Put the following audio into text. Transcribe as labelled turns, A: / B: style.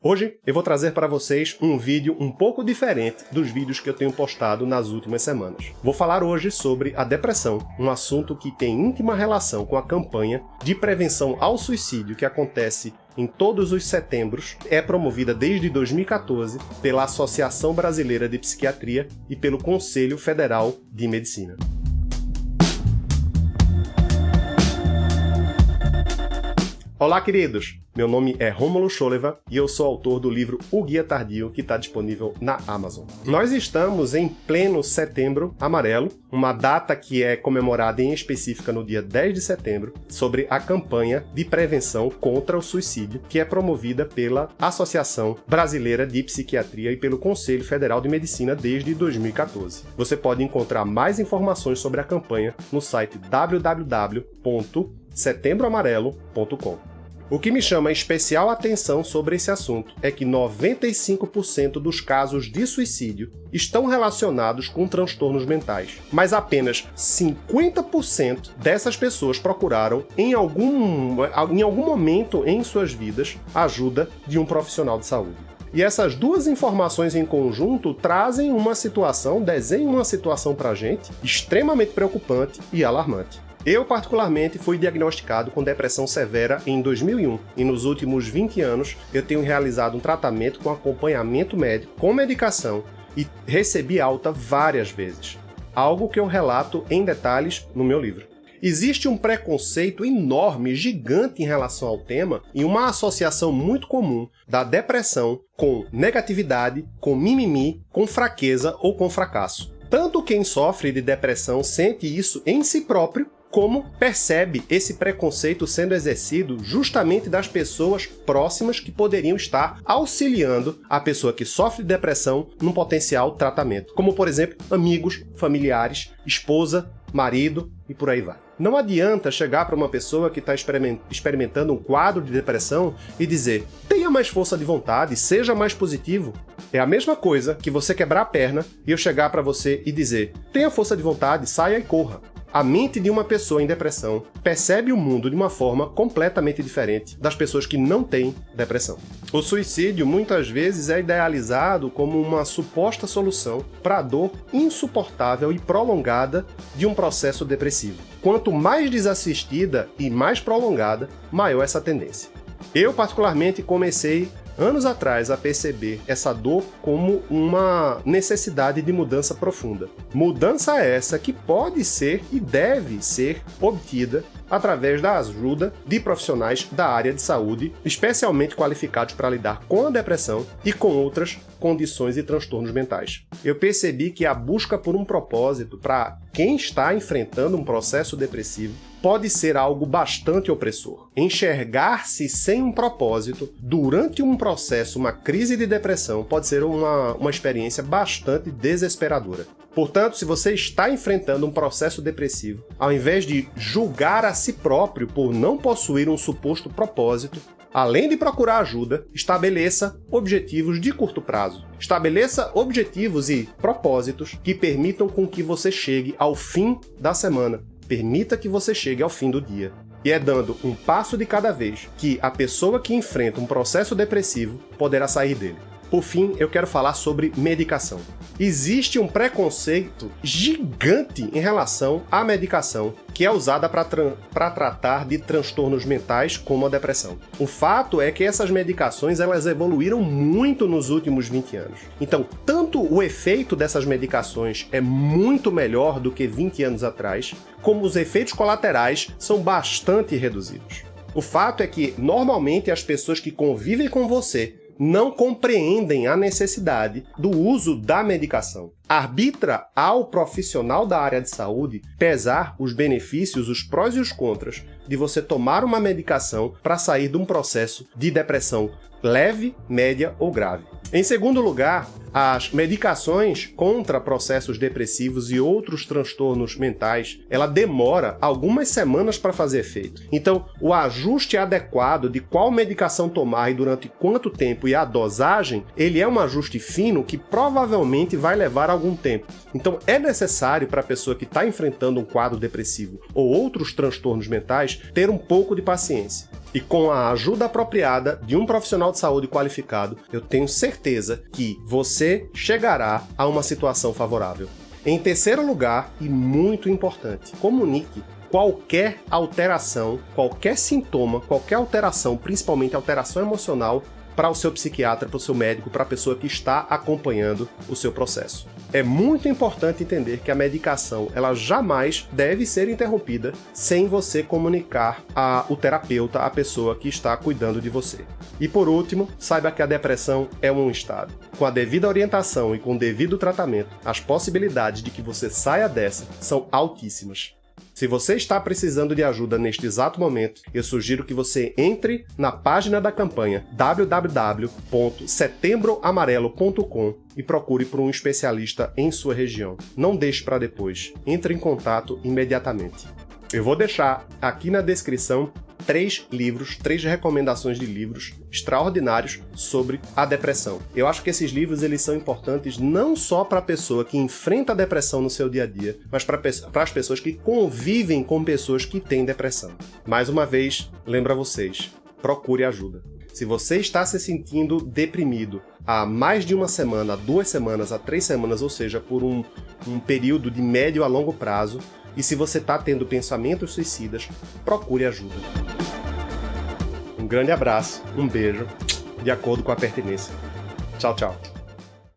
A: Hoje eu vou trazer para vocês um vídeo um pouco diferente dos vídeos que eu tenho postado nas últimas semanas. Vou falar hoje sobre a depressão, um assunto que tem íntima relação com a campanha de prevenção ao suicídio que acontece em todos os setembros, é promovida desde 2014 pela Associação Brasileira de Psiquiatria e pelo Conselho Federal de Medicina. Olá, queridos! Meu nome é Rômulo Scholeva e eu sou autor do livro O Guia Tardio, que está disponível na Amazon. Nós estamos em pleno Setembro Amarelo, uma data que é comemorada em específica no dia 10 de setembro, sobre a campanha de prevenção contra o suicídio, que é promovida pela Associação Brasileira de Psiquiatria e pelo Conselho Federal de Medicina desde 2014. Você pode encontrar mais informações sobre a campanha no site www.setembroamarelo.com. O que me chama especial atenção sobre esse assunto é que 95% dos casos de suicídio estão relacionados com transtornos mentais, mas apenas 50% dessas pessoas procuraram, em algum, em algum momento em suas vidas, ajuda de um profissional de saúde. E essas duas informações em conjunto trazem uma situação, desenham uma situação para gente extremamente preocupante e alarmante. Eu, particularmente, fui diagnosticado com depressão severa em 2001 e nos últimos 20 anos eu tenho realizado um tratamento com acompanhamento médico, com medicação e recebi alta várias vezes. Algo que eu relato em detalhes no meu livro. Existe um preconceito enorme, gigante em relação ao tema e uma associação muito comum da depressão com negatividade, com mimimi, com fraqueza ou com fracasso. Tanto quem sofre de depressão sente isso em si próprio, como percebe esse preconceito sendo exercido justamente das pessoas próximas que poderiam estar auxiliando a pessoa que sofre de depressão num potencial tratamento, como por exemplo amigos, familiares, esposa, marido e por aí vai. Não adianta chegar para uma pessoa que está experimentando um quadro de depressão e dizer tenha mais força de vontade, seja mais positivo. É a mesma coisa que você quebrar a perna e eu chegar para você e dizer tenha força de vontade, saia e corra. A mente de uma pessoa em depressão percebe o mundo de uma forma completamente diferente das pessoas que não têm depressão. O suicídio muitas vezes é idealizado como uma suposta solução para a dor insuportável e prolongada de um processo depressivo. Quanto mais desassistida e mais prolongada, maior essa tendência. Eu, particularmente, comecei anos atrás a perceber essa dor como uma necessidade de mudança profunda. Mudança essa que pode ser e deve ser obtida através da ajuda de profissionais da área de saúde, especialmente qualificados para lidar com a depressão e com outras condições e transtornos mentais. Eu percebi que a busca por um propósito para quem está enfrentando um processo depressivo pode ser algo bastante opressor. Enxergar-se sem um propósito durante um processo, uma crise de depressão, pode ser uma, uma experiência bastante desesperadora. Portanto, se você está enfrentando um processo depressivo, ao invés de julgar a si próprio por não possuir um suposto propósito, além de procurar ajuda, estabeleça objetivos de curto prazo. Estabeleça objetivos e propósitos que permitam com que você chegue ao fim da semana, Permita que você chegue ao fim do dia. E é dando um passo de cada vez que a pessoa que enfrenta um processo depressivo poderá sair dele. Por fim, eu quero falar sobre medicação. Existe um preconceito gigante em relação à medicação que é usada para tra tratar de transtornos mentais como a depressão. O fato é que essas medicações elas evoluíram muito nos últimos 20 anos. Então, tanto o efeito dessas medicações é muito melhor do que 20 anos atrás, como os efeitos colaterais são bastante reduzidos. O fato é que, normalmente, as pessoas que convivem com você não compreendem a necessidade do uso da medicação. Arbitra ao profissional da área de saúde pesar os benefícios, os prós e os contras de você tomar uma medicação para sair de um processo de depressão leve, média ou grave. Em segundo lugar, as medicações contra processos depressivos e outros transtornos mentais, ela demora algumas semanas para fazer efeito. Então, o ajuste adequado de qual medicação tomar e durante quanto tempo e a dosagem, ele é um ajuste fino que provavelmente vai levar algum tempo. Então, é necessário para a pessoa que está enfrentando um quadro depressivo ou outros transtornos mentais ter um pouco de paciência. E com a ajuda apropriada de um profissional de saúde qualificado, eu tenho certeza que você chegará a uma situação favorável. Em terceiro lugar, e muito importante, comunique qualquer alteração, qualquer sintoma, qualquer alteração, principalmente alteração emocional, para o seu psiquiatra, para o seu médico, para a pessoa que está acompanhando o seu processo. É muito importante entender que a medicação ela jamais deve ser interrompida sem você comunicar ao terapeuta, a pessoa que está cuidando de você. E por último, saiba que a depressão é um estado. Com a devida orientação e com o devido tratamento, as possibilidades de que você saia dessa são altíssimas. Se você está precisando de ajuda neste exato momento, eu sugiro que você entre na página da campanha www.setembroamarelo.com e procure por um especialista em sua região. Não deixe para depois. Entre em contato imediatamente. Eu vou deixar aqui na descrição três livros, três recomendações de livros extraordinários sobre a depressão. Eu acho que esses livros eles são importantes não só para a pessoa que enfrenta a depressão no seu dia a dia, mas para as pessoas que convivem com pessoas que têm depressão. Mais uma vez, lembra vocês, procure ajuda. Se você está se sentindo deprimido há mais de uma semana, duas semanas, há três semanas, ou seja, por um, um período de médio a longo prazo, e se você está tendo pensamentos suicidas, procure ajuda. Um grande abraço, um beijo, de acordo com a pertinência. Tchau, tchau.